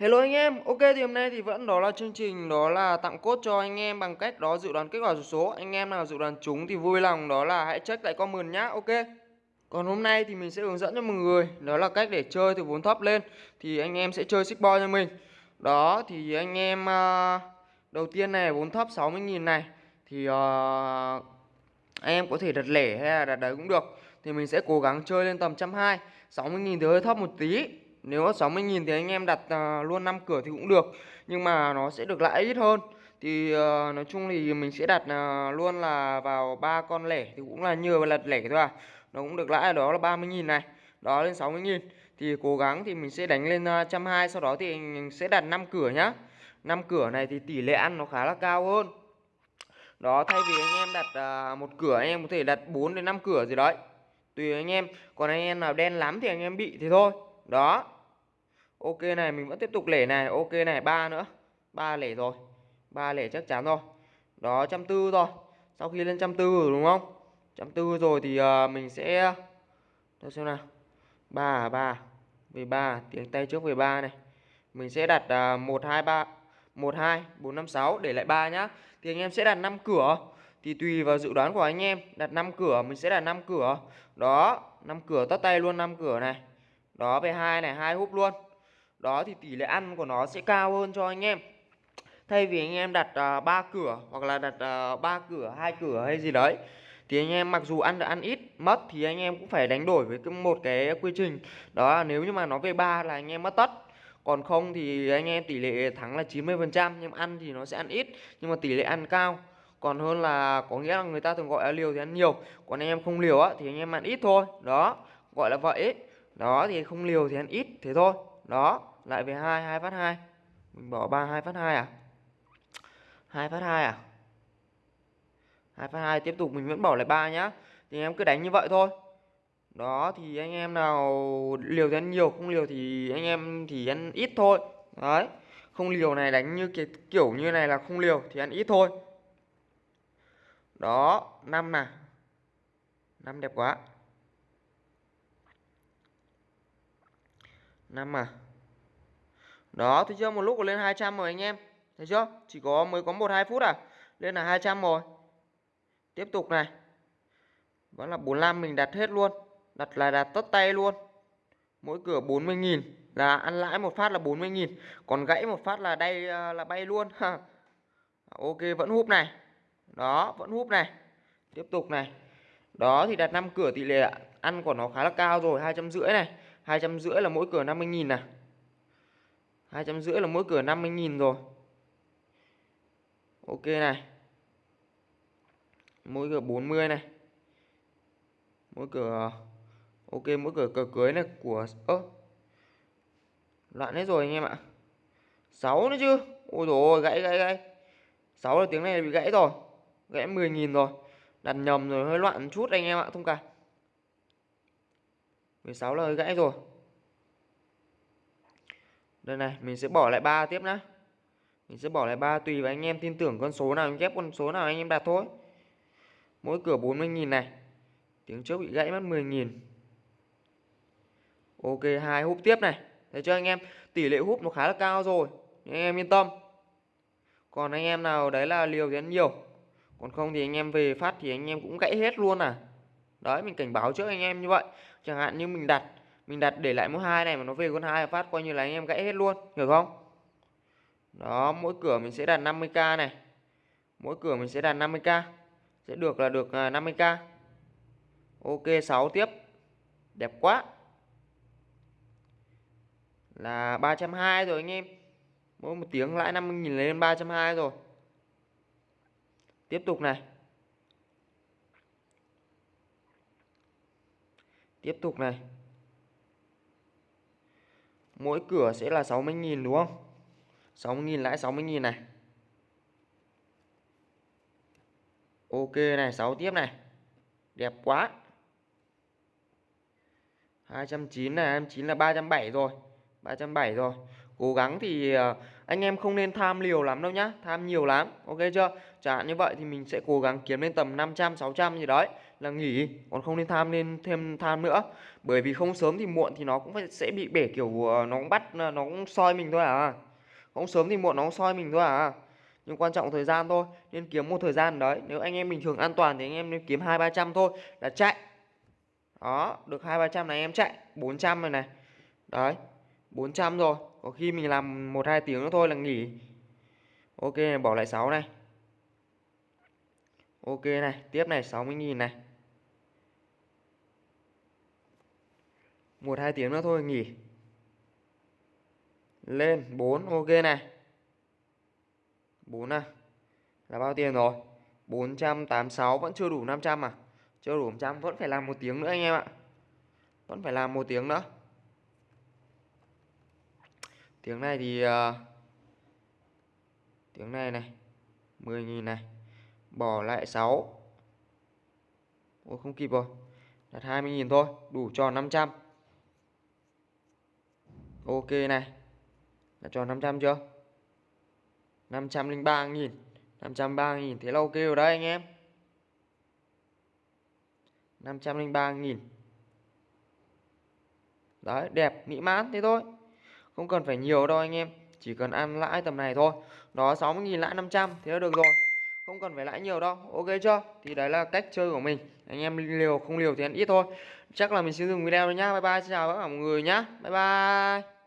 Hello anh em, ok thì hôm nay thì vẫn đó là chương trình đó là tặng cốt cho anh em bằng cách đó dự đoán kết quả số số. Anh em nào dự đoán trúng thì vui lòng đó là hãy check lại comment nhá, ok. Còn hôm nay thì mình sẽ hướng dẫn cho mọi người đó là cách để chơi từ vốn thấp lên Thì anh em sẽ chơi xích bo cho mình. Đó thì anh em uh, đầu tiên này vốn thấp 60.000 này Thì uh, anh em có thể đặt lẻ hay là đặt đấy cũng được. Thì mình sẽ cố gắng chơi lên tầm 120 60.000 thì hơi thấp một tí nếu mà 60.000 thì anh em đặt uh, luôn 5 cửa thì cũng được Nhưng mà nó sẽ được lãi ít hơn. Thì uh, nói chung thì mình sẽ đặt uh, luôn là vào ba con lẻ Thì cũng là như lật lẻ thôi à. Nó cũng được lãi đó là 30.000 này Đó lên 60.000 Thì cố gắng thì mình sẽ đánh lên uh, 120 Sau đó thì mình sẽ đặt 5 cửa nhá. 5 cửa này thì tỷ lệ ăn nó khá là cao hơn. Đó thay vì anh em đặt à, một cửa anh em có thể đặt 4 đến 5 cửa gì đấy. Tùy anh em Còn anh em nào đen lắm thì anh em bị thì thôi. Đó. Ok này mình vẫn tiếp tục lẻ này. Ok này ba nữa. Ba lẻ rồi. Ba lẻ chắc chắn rồi. Đó trăm tư rồi Sau khi lên trăm tư rồi đúng không? Trăm tư rồi thì uh, mình sẽ Để xem nào. Ba à ba à. về ba à, tiếng tay trước về ba này. Mình sẽ đặt uh, 1, 2, 3 1, 2, 4, 5, 6 để lại ba nhá. Thì anh em sẽ đặt 5 cửa. Thì tùy vào dự đoán của anh em Đặt 5 cửa mình sẽ đặt 5 cửa. Đó 5 cửa tất tay luôn 5 cửa này. Đó về hai này hai húp luôn. Đó thì tỷ lệ ăn của nó sẽ cao hơn cho anh em. Thay vì anh em đặt à, uh, 3 cửa hoặc là đặt à, uh, 3 cửa hai cửa hay gì đấy thì anh em mặc dù ăn được ăn ít mất thì anh em cũng phải đánh đổi với một cái quy trình. Đó là nếu như mà nó về ba là anh em mất tất. Còn không thì anh em tỷ lệ thắng là 90% nhưng ăn thì nó sẽ ăn ít nhưng mà tỷ lệ ăn cao. Còn hơn là có nghĩa là người ta thường gọi là liều thì ăn nhiều còn anh em không liều á thì anh em ăn ít thôi. Đó gọi là vậy đó, thì không liều thì ăn ít, thế thôi. Đó, lại về hai hai phát hai. Mình bỏ ba, hai phát hai à? Hai phát hai à? Hai phát hai, tiếp tục mình vẫn bỏ lại ba nhá. Thì em cứ đánh như vậy thôi. Đó, thì anh em nào liều thì ăn nhiều, không liều thì anh em thì ăn ít thôi. Đấy, không liều này đánh như cái kiểu như này là không liều thì ăn ít thôi. Đó, năm nè năm đẹp quá. 5 à? Đó thấy chưa một lúc lên 200 rồi anh em. Thấy chưa? Chỉ có, mới có một, hai phút à? Lên là 200 rồi. Tiếp tục này. Vẫn là 45 mình đặt hết luôn. Đặt là đặt tất tay luôn. Mỗi cửa 40.000 là ăn lãi một phát là 40.000 còn gãy một phát là đây à, là bay luôn. Ok, vẫn húp này. Đó, vẫn húp này. Tiếp tục này. Đó, thì đặt 5 cửa tỷ lệ ăn của nó khá là cao rồi, hai trăm rưỡi này hai trăm rưỡi là mỗi cửa 50.000 này hai trăm rưỡi là mỗi cửa 50.000 rồi. Ok này. Mỗi cửa 40 này. Mỗi cửa, ok, mỗi cửa cờ cưới này của, ơ, loạn hết rồi anh em ạ. 6 nữa chứ. Ôi dồi ôi, gãy gãy gãy. 6 là tiếng này bị gãy rồi. Gãy 10.000 rồi. Đặt nhầm rồi, hơi loạn chút anh em ạ, thông cảm. 16 là hơi gãy rồi. Đây này, mình sẽ bỏ lại 3 tiếp nhá. Mình sẽ bỏ lại 3 tùy vào anh em tin tưởng con số nào, anh ghép con số nào anh em đặt thôi. Mỗi cửa 40.000 này. Tiếng trước bị gãy mất 10.000 ok, hai húp tiếp này. Thấy chưa anh em? Tỷ lệ húp nó khá là cao rồi. Anh em yên tâm. Còn anh em nào đấy là liều thì ăn nhiều. Còn không thì anh em về phát thì anh em cũng gãy hết luôn à đấy, mình cảnh báo trước anh em như vậy. Chẳng hạn như mình đặt mình đặt để lại mỗi hai này mà nó về con hai phát coi như là anh em gãy hết luôn, hiểu không? Đó, mỗi cửa mình sẽ đặt 50k này. Mỗi cửa mình sẽ đặt 50k sẽ được là được à, 50k ok 6 tiếp. Đẹp quá. Là 320 rồi anh em. Mỗi một tiếng lãi 50.000 lên 320 rồi. Tiếp tục này. Tiếp tục này. Mỗi cửa sẽ là 60.000 đúng không? 60.000 lãi 60.000 này. Ok này 6 tiếp này. Đẹp quá. 290 này 29 là 307 rồi. 307 rồi. Cố gắng thì ờ, anh em không nên tham liều lắm đâu nhá, Tham nhiều lắm, Ok chưa? Chẳng hạn như vậy thì mình sẽ cố gắng kiếm lên tầm 500 600 gì đấy, là nghỉ, còn không nên tham lên thêm tham nữa. Bởi vì không sớm thì muộn thì nó cũng phải, sẽ bị bể kiểu ờ, nó cũng bắt, nó cũng soi mình thôi à. Không sớm thì muộn nó cũng soi mình thôi à. Nhưng quan trọng thời gian thôi, nên kiếm một thời gian đấy. Nếu anh em bình thường an toàn thì anh em nên kiếm hai, ba trăm thôi, là chạy. Đó, được hai, ba trăm này em chạy 400 rồi này. Đấy. 400 rồi có khi mình làm một hai tiếng nữa thôi là nghỉ. Ok này, bỏ lại 6 này. Ok này tiếp này 60.000 này. Một hai tiếng nữa thôi nghỉ. Lên 4 ok này. 4 à là bao tiền rồi? 486 vẫn chưa đủ 500 à? Chưa đủ 100 vẫn phải làm một tiếng nữa anh em ạ. Vẫn phải làm một tiếng nữa tiếng này thì uh, tiếng này này 10.000 này bỏ lại 6 Ôi không kịp rồi đặt 20.000 thôi đủ cho 500 ok này đặt cho 500 chưa? 503.000 503.000 thế là ok rồi đấy anh em. 503.000 Đấy đẹp mỹ mãn thế thôi. Không cần phải nhiều đâu anh em, Chỉ cần ăn lãi tầm này thôi. Đó 60.000 lãi 500 thế là được rồi. Không cần phải lãi nhiều đâu, Ok chưa? Thì đấy là cách chơi của mình. Anh em liều, không liều thì ăn ít thôi. Chắc là mình sẽ dừng video rồi nhá. Bye bye, xin chào tất cả mọi người nhá. Bye bye.